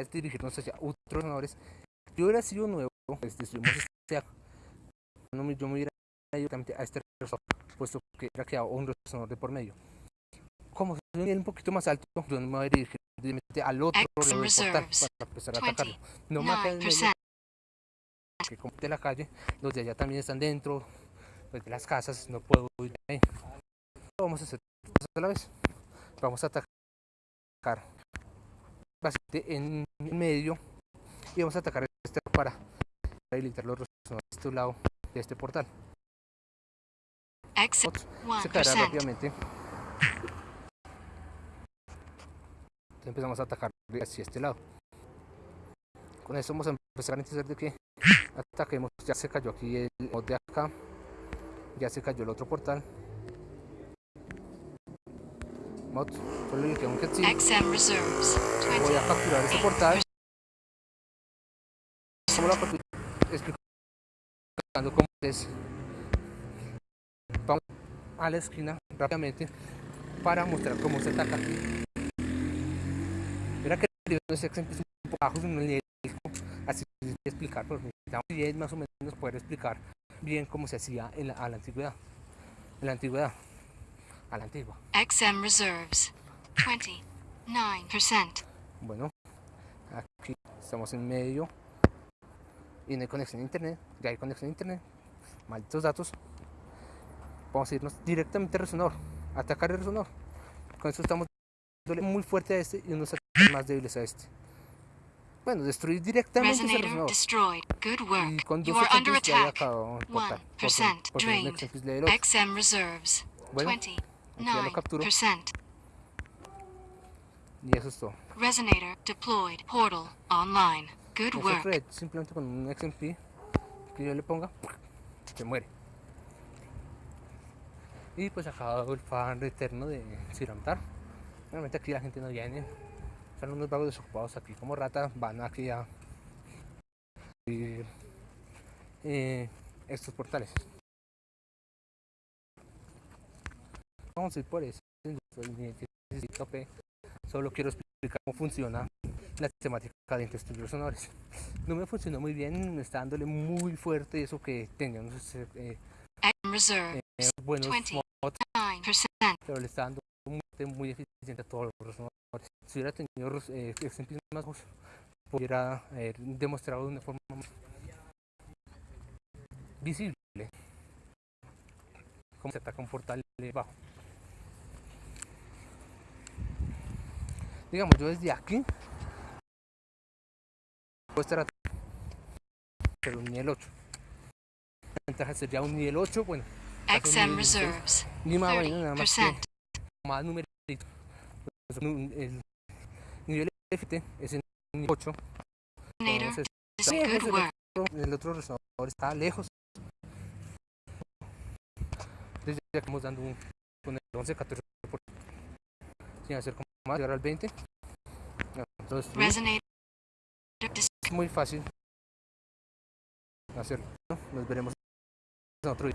es dirigirnos hacia otros resonadores. Si hubiera sido nuevo, pues destruimos este no, yo me hubiera ido directamente a este resonador, puesto que hubiera quedado un resonador de por medio. Como ve un poquito más alto, yo me voy a dirigir directamente al otro lado del portal para empezar a atacarlo. No me en medio, que como de la calle, los de allá también están dentro pues, de las casas, no puedo ir ahí. Vamos a hacer a la vez. Vamos a atacar bastante en medio y vamos a atacar este para habilitar los rostros de este lado de este portal. Se caerá rápidamente. Entonces empezamos a atacar hacia este lado. Con eso vamos a empezar a necesitar de que ataquemos. Ya se cayó aquí el de acá. Ya se cayó el otro portal. Mod, solo le queda un Voy a capturar este portal. ¿Cómo lo capturar? Explicando cómo es. Vamos a la esquina rápidamente para mostrar cómo se ataca. Mira que el es un poco bajo nivel, así de explicar, pero necesitamos más o menos poder explicar bien cómo se hacía en la, a la antigüedad. En la antigüedad a la antigua. XM reserves 29%. Bueno, aquí estamos en medio y no hay conexión a internet. Ya hay conexión a internet. Malditos datos. Vamos a irnos directamente al resonador. Atacar el resonador. Con eso estamos dándole muy fuerte a este y unos ataques más débiles a este. Bueno, destruir directamente ese resonador. Y con dos efectos ya había acabado el portal. Por, por, por XM reserves. Bueno, ya lo capturo. Y eso es todo. Resonator deployed. Portal online. Good work. Red, simplemente con un XMP que yo le ponga, se muere. Y pues acabado el fan eterno de Siramtar. Realmente aquí la gente no viene. Son unos vagos desocupados aquí como ratas. Van aquí a eh, estos portales. Vamos a ir por eso. Solo quiero explicar cómo funciona la sistemática de estos sonores. No me funcionó muy bien, me está dándole muy fuerte eso que teníamos eh, eh, buenos mods, pero le está dando muy, muy eficiente a todos los resonadores. Si hubiera tenido eh, más pudiera haber demostrado de una forma más visible cómo se ataca un portal bajo. Digamos yo desde aquí puedo estar pero un nivel 8 la ventaja sería un nivel 8 bueno XM reserves ni más vaina nada más que más numerito. El nivel FT es en nivel 8 entonces el, otro, el otro resonador está lejos. Desde ya estamos dando un con el 11 14 sin hacer más llegar al 20 entonces es muy fácil hacerlo nos veremos en otro video